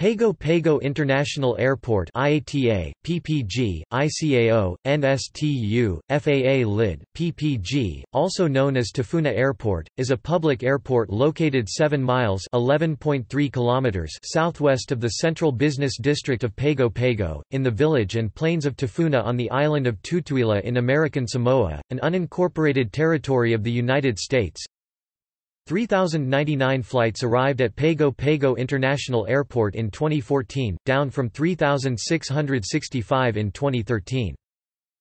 Pago Pago International Airport IATA, PPG, ICAO, NSTU, FAA LID, PPG, also known as Tafuna Airport, is a public airport located 7 miles kilometers southwest of the central business district of Pago Pago, in the village and plains of Tafuna on the island of Tutuila in American Samoa, an unincorporated territory of the United States. 3,099 flights arrived at Pago Pago International Airport in 2014, down from 3,665 in 2013.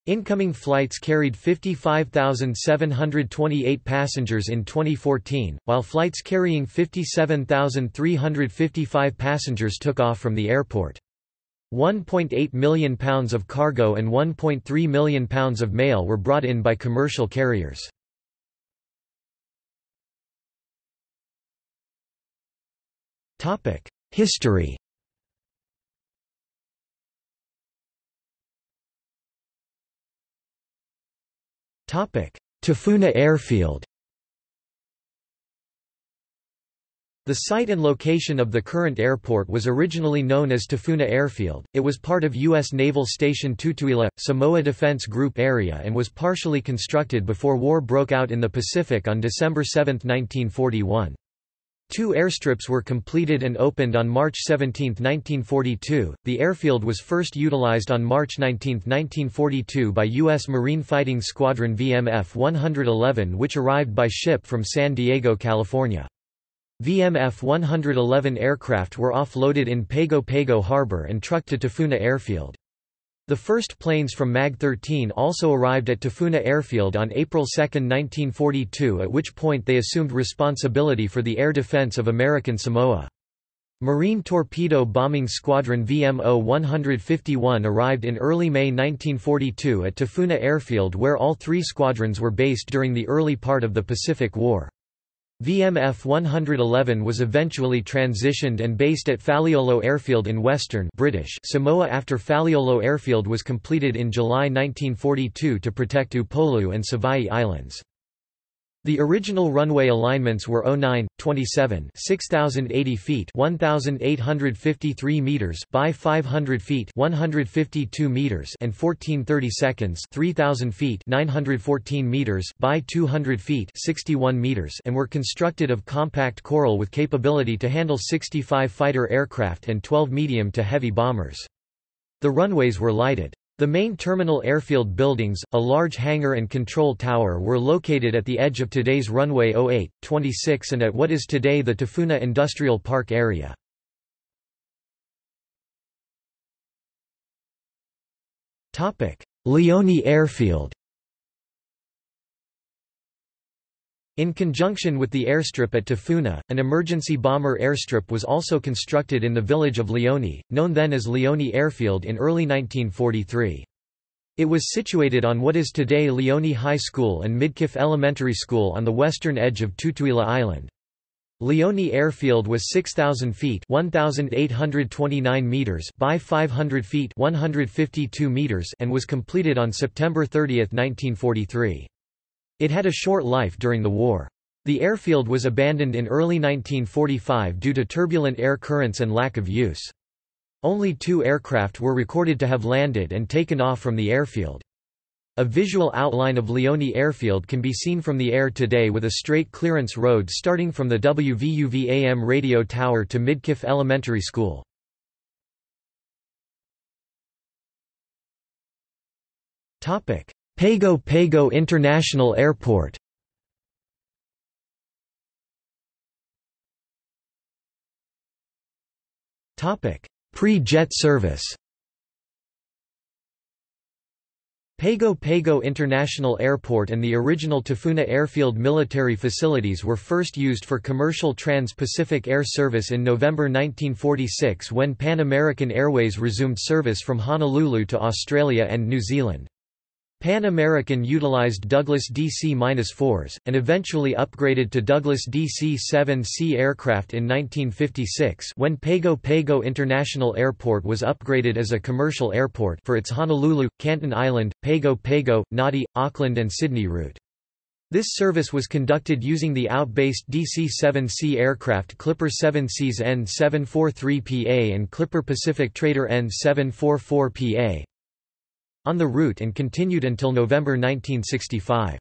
Incoming flights carried 55,728 passengers in 2014, while flights carrying 57,355 passengers took off from the airport. 1.8 million pounds of cargo and 1.3 million pounds of mail were brought in by commercial carriers. History Tafuna Airfield The site and location of the current airport was originally known as Tafuna Airfield, it was part of U.S. Naval Station Tutuila, Samoa Defense Group area and was partially constructed before war broke out in the Pacific on December 7, 1941. Two airstrips were completed and opened on March 17, 1942. The airfield was first utilized on March 19, 1942 by U.S. Marine Fighting Squadron VMF 111 which arrived by ship from San Diego, California. VMF 111 aircraft were offloaded in Pago Pago Harbor and trucked to Tafuna Airfield. The first planes from MAG-13 also arrived at Tafuna Airfield on April 2, 1942 at which point they assumed responsibility for the air defense of American Samoa. Marine Torpedo Bombing Squadron VMO 151 arrived in early May 1942 at Tafuna Airfield where all three squadrons were based during the early part of the Pacific War. VMF 111 was eventually transitioned and based at Faleolo Airfield in western British Samoa after Faleolo Airfield was completed in July 1942 to protect Upolu and Savaii Islands. The original runway alignments were 09, 27 6080 feet 1853 meters by 500 feet 152 meters and 1430 seconds 3000 feet 914 meters by 200 feet 61 meters and were constructed of compact coral with capability to handle 65 fighter aircraft and 12 medium to heavy bombers. The runways were lighted. The main terminal airfield buildings, a large hangar and control tower were located at the edge of today's runway 08, 26 and at what is today the Tafuna Industrial Park area. Leone Airfield In conjunction with the airstrip at Tafuna, an emergency bomber airstrip was also constructed in the village of Leone, known then as Leone Airfield in early 1943. It was situated on what is today Leone High School and Midkiff Elementary School on the western edge of Tutuila Island. Leone Airfield was 6,000 feet 1,829 meters by 500 feet 152 meters and was completed on September 30, 1943. It had a short life during the war. The airfield was abandoned in early 1945 due to turbulent air currents and lack of use. Only two aircraft were recorded to have landed and taken off from the airfield. A visual outline of Leone Airfield can be seen from the air today with a straight clearance road starting from the WVUV-AM radio tower to Midkiff Elementary School. Pago Pago International Airport. Pre-jet service. Pago Pago International Airport and the original Tafuna Airfield military facilities were first used for commercial trans-Pacific air service in November 1946 when Pan American Airways resumed service from Honolulu to Australia and New Zealand. Pan American utilized Douglas DC-4s, and eventually upgraded to Douglas DC-7C aircraft in 1956 when Pago Pago International Airport was upgraded as a commercial airport for its Honolulu, Canton Island, Pago Pago, Nadi, Auckland and Sydney route. This service was conducted using the out-based DC-7C aircraft Clipper Seven Seas N743PA and Clipper Pacific Trader N744PA on the route and continued until November 1965.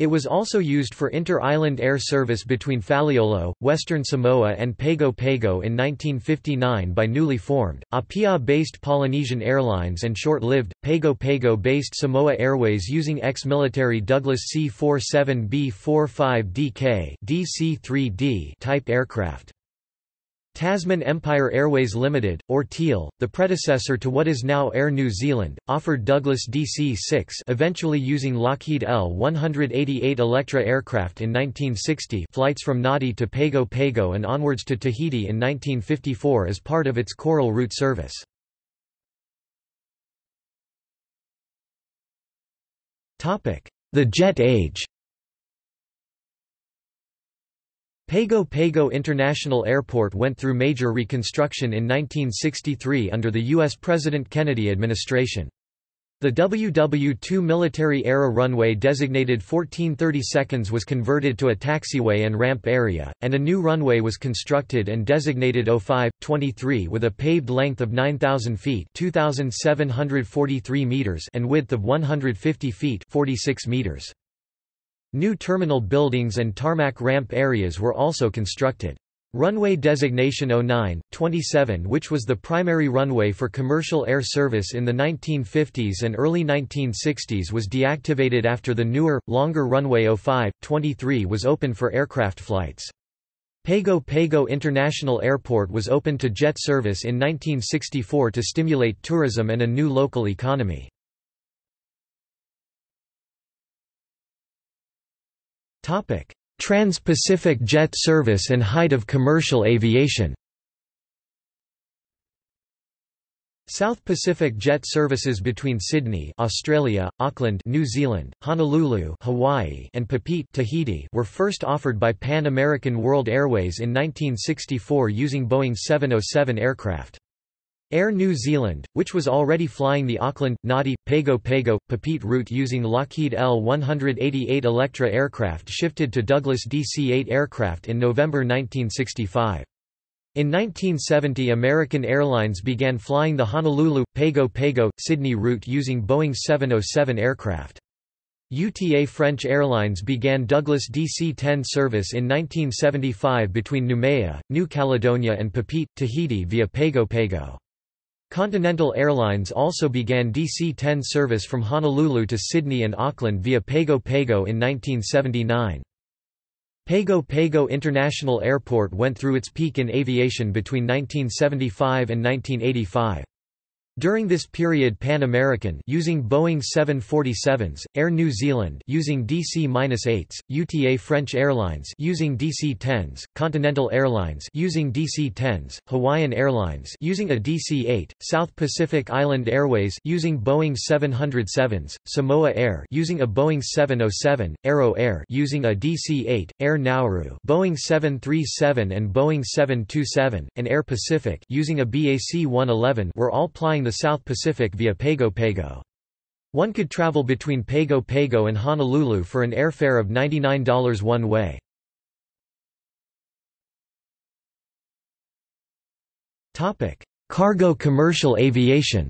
It was also used for inter-island air service between Faleolo, Western Samoa and Pago Pago in 1959 by newly formed, Apia-based Polynesian Airlines and short-lived, Pago Pago-based Samoa Airways using ex-military Douglas C-47B-45DK DC-3D type aircraft. Tasman Empire Airways Limited, or Teal, the predecessor to what is now Air New Zealand, offered Douglas DC-6 eventually using Lockheed L-188 Electra aircraft in 1960 flights from Nadi to Pago Pago and onwards to Tahiti in 1954 as part of its Coral route service. The Jet Age Pago Pago International Airport went through major reconstruction in 1963 under the U.S. President Kennedy administration. The WW-2 military-era runway designated 1430 seconds was converted to a taxiway and ramp area, and a new runway was constructed and designated 05-23 with a paved length of 9,000 feet 2,743 meters and width of 150 feet 46 meters. New terminal buildings and tarmac ramp areas were also constructed. Runway designation 09-27 which was the primary runway for commercial air service in the 1950s and early 1960s was deactivated after the newer, longer runway 05-23 was open for aircraft flights. Pago Pago International Airport was opened to jet service in 1964 to stimulate tourism and a new local economy. Trans-Pacific jet service and height of commercial aviation South Pacific jet services between Sydney, Australia, Auckland, New Zealand, Honolulu, Hawaii, and Papeete, Tahiti were first offered by Pan American World Airways in 1964 using Boeing 707 aircraft. Air New Zealand, which was already flying the Auckland, Nadi, Pago Pago, Papeete route using Lockheed L-188 Electra aircraft shifted to Douglas DC-8 aircraft in November 1965. In 1970 American Airlines began flying the Honolulu, Pago Pago, Sydney route using Boeing 707 aircraft. UTA French Airlines began Douglas DC-10 service in 1975 between Noumea, New Caledonia and Papeete, Tahiti via Pago Pago. Continental Airlines also began DC-10 service from Honolulu to Sydney and Auckland via Pago Pago in 1979. Pago Pago International Airport went through its peak in aviation between 1975 and 1985. During this period Pan American using Boeing 747s, Air New Zealand using DC-8s, UTA French Airlines using DC-10s, Continental Airlines using DC-10s, Hawaiian Airlines using a DC-8, South Pacific Island Airways using Boeing 707s, Samoa Air using a Boeing 707, Aero Air using a DC-8, Air Nauru Boeing 737 and Boeing 727, and Air Pacific using a BAC-111 were all plying the South Pacific via Pago Pago. One could travel between Pago Pago and Honolulu for an airfare of $99 one way. Cargo commercial aviation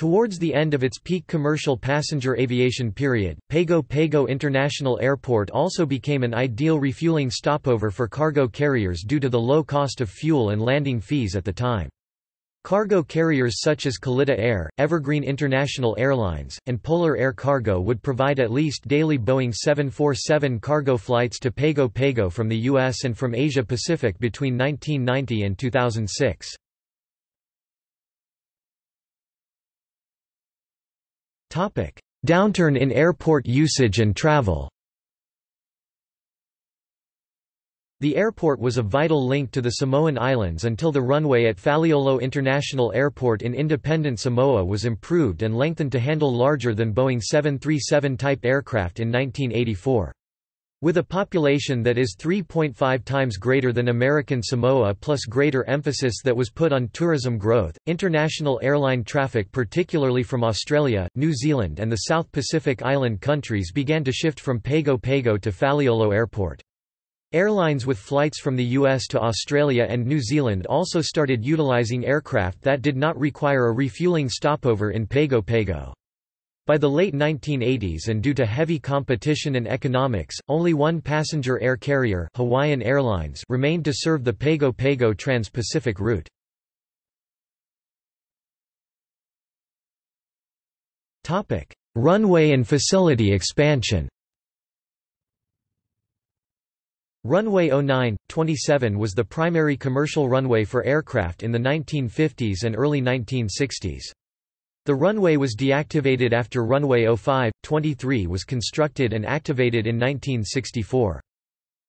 Towards the end of its peak commercial passenger aviation period, Pago Pago International Airport also became an ideal refueling stopover for cargo carriers due to the low cost of fuel and landing fees at the time. Cargo carriers such as Kalitta Air, Evergreen International Airlines, and Polar Air Cargo would provide at least daily Boeing 747 cargo flights to Pago Pago from the U.S. and from Asia Pacific between 1990 and 2006. Downturn in airport usage and travel The airport was a vital link to the Samoan Islands until the runway at Faleolo International Airport in independent Samoa was improved and lengthened to handle larger than Boeing 737 type aircraft in 1984. With a population that is 3.5 times greater than American Samoa plus greater emphasis that was put on tourism growth, international airline traffic particularly from Australia, New Zealand and the South Pacific island countries began to shift from Pago Pago to Faleolo Airport. Airlines with flights from the US to Australia and New Zealand also started utilizing aircraft that did not require a refueling stopover in Pago Pago. By the late 1980s and due to heavy competition and economics, only one passenger air carrier Hawaiian Airlines remained to serve the Pago Pago Trans-Pacific route. Runway and facility expansion Runway 09, 27 was the primary commercial runway for aircraft in the 1950s and early 1960s. The runway was deactivated after runway 05, 23 was constructed and activated in 1964.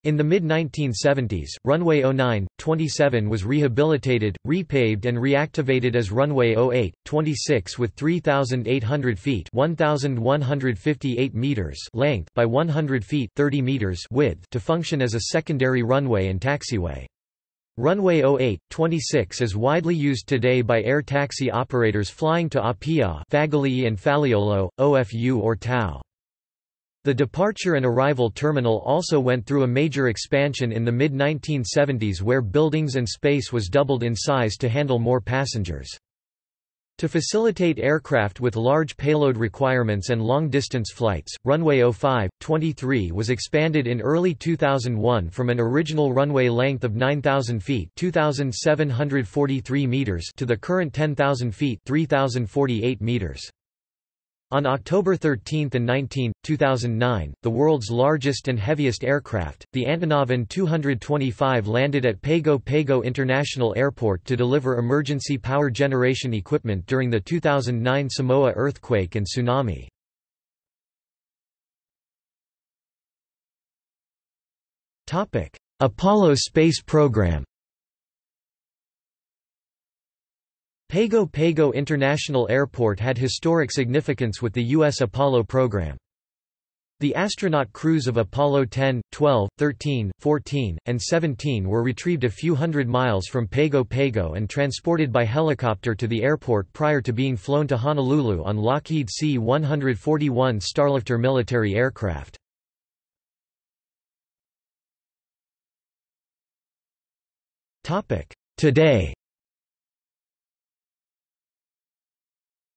In the mid-1970s, runway 09, 27 was rehabilitated, repaved and reactivated as runway 08, 26 with 3,800 feet 1,158 meters length by 100 feet 30 meters width to function as a secondary runway and taxiway. Runway 08, 26 is widely used today by air taxi operators flying to Apia Fagali'i and Faleolo, OFU or Tau. The departure and arrival terminal also went through a major expansion in the mid-1970s where buildings and space was doubled in size to handle more passengers. To facilitate aircraft with large payload requirements and long-distance flights, runway 05, 23 was expanded in early 2001 from an original runway length of 9,000 feet 2,743 meters to the current 10,000 feet 3,048 meters. On October 13 and 19, 2009, the world's largest and heaviest aircraft, the Antonov An-225 landed at Pago Pago International Airport to deliver emergency power generation equipment during the 2009 Samoa earthquake and tsunami. Apollo space program Pago Pago International Airport had historic significance with the U.S. Apollo program. The astronaut crews of Apollo 10, 12, 13, 14, and 17 were retrieved a few hundred miles from Pago Pago and transported by helicopter to the airport prior to being flown to Honolulu on Lockheed C-141 Starlifter military aircraft. Today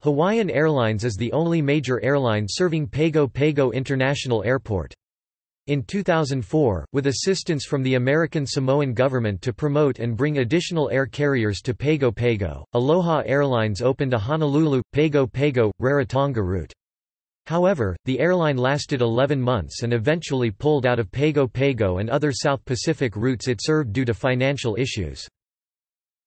Hawaiian Airlines is the only major airline serving Pago Pago International Airport. In 2004, with assistance from the American Samoan government to promote and bring additional air carriers to Pago Pago, Aloha Airlines opened a Honolulu, Pago Pago, Rarotonga route. However, the airline lasted 11 months and eventually pulled out of Pago Pago and other South Pacific routes it served due to financial issues.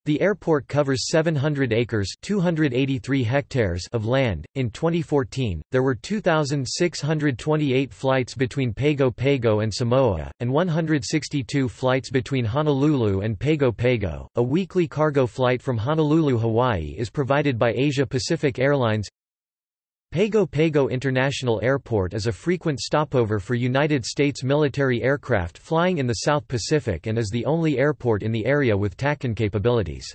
The airport covers 700 acres (283 hectares) of land. In 2014, there were 2628 flights between Pago Pago and Samoa and 162 flights between Honolulu and Pago Pago. A weekly cargo flight from Honolulu, Hawaii is provided by Asia Pacific Airlines. Pago Pago International Airport is a frequent stopover for United States military aircraft flying in the South Pacific and is the only airport in the area with TACAN capabilities.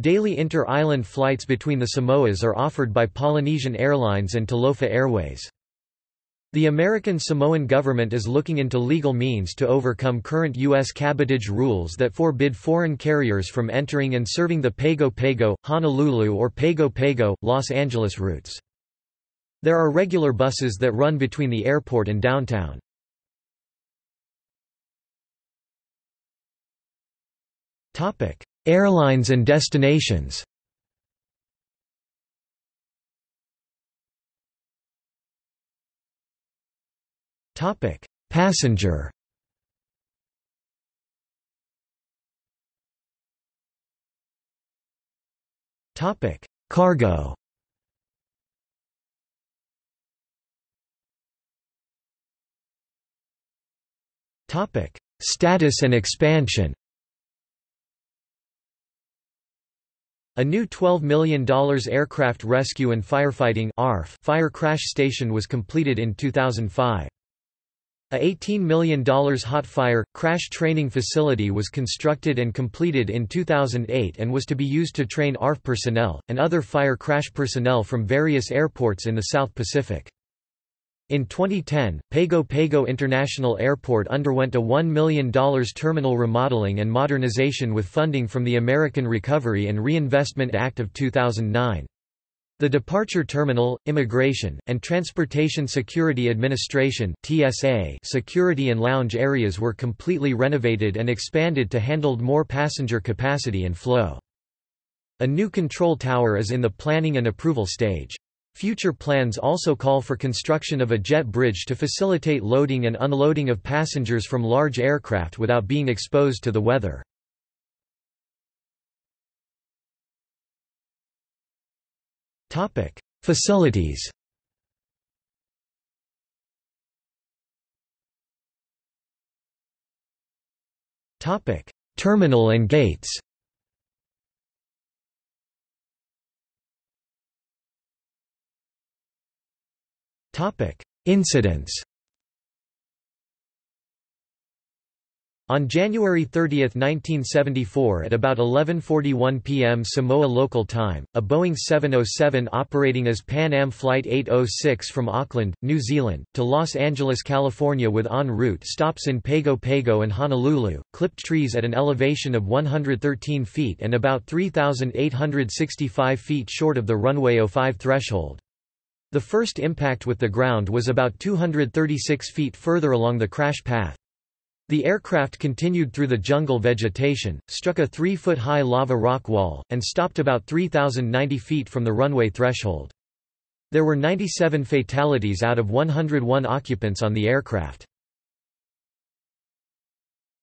Daily inter-island flights between the Samoas are offered by Polynesian Airlines and Talofa Airways. The American Samoan government is looking into legal means to overcome current U.S. cabotage rules that forbid foreign carriers from entering and serving the Pago Pago, Honolulu or Pago Pago, Los Angeles routes. There are regular buses that run between the airport and downtown. Airlines and destinations. Topic: Passenger. Topic: Cargo Topic: Status and expansion. A new $12 million Aircraft Rescue and Firefighting ARF fire crash station was completed in 2005. A $18 million hot-fire, crash training facility was constructed and completed in 2008 and was to be used to train ARF personnel, and other fire crash personnel from various airports in the South Pacific. In 2010, Pago Pago International Airport underwent a $1 million terminal remodeling and modernization with funding from the American Recovery and Reinvestment Act of 2009. The Departure Terminal, Immigration, and Transportation Security Administration TSA security and lounge areas were completely renovated and expanded to handle more passenger capacity and flow. A new control tower is in the planning and approval stage. Future plans also call for construction of a jet bridge to facilitate loading and unloading of passengers from large aircraft without being exposed to the weather. Facilities. Terminal and gates. Incidents. On January 30, 1974 at about 11.41 p.m. Samoa local time, a Boeing 707 operating as Pan Am Flight 806 from Auckland, New Zealand, to Los Angeles, California with en route stops in Pago Pago and Honolulu, clipped trees at an elevation of 113 feet and about 3,865 feet short of the runway 05 threshold. The first impact with the ground was about 236 feet further along the crash path. The aircraft continued through the jungle vegetation, struck a three-foot-high lava rock wall, and stopped about 3,090 feet from the runway threshold. There were 97 fatalities out of 101 occupants on the aircraft.